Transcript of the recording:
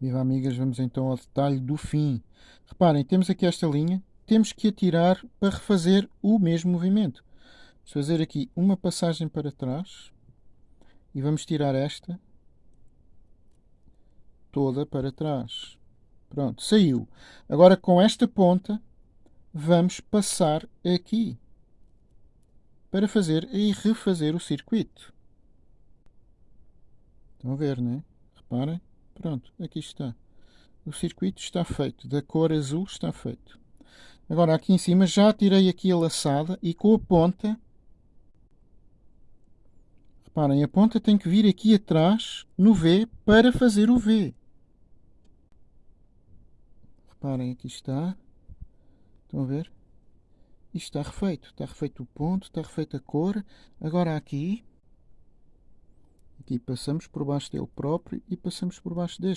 Viva amigas, vamos então ao detalhe do fim. Reparem, temos aqui esta linha, temos que atirar para refazer o mesmo movimento. Vamos fazer aqui uma passagem para trás e vamos tirar esta toda para trás. Pronto, saiu. Agora com esta ponta vamos passar aqui para fazer e refazer o circuito. Estão a ver, não é? Reparem. Pronto, aqui está. O circuito está feito. Da cor azul está feito. Agora aqui em cima já tirei aqui a laçada e com a ponta... Reparem, a ponta tem que vir aqui atrás no V para fazer o V. Reparem, aqui está. Estão a ver? Isto está refeito. Está refeito o ponto, está refeita a cor. Agora aqui, aqui passamos por baixo dele próprio e passamos por baixo deste.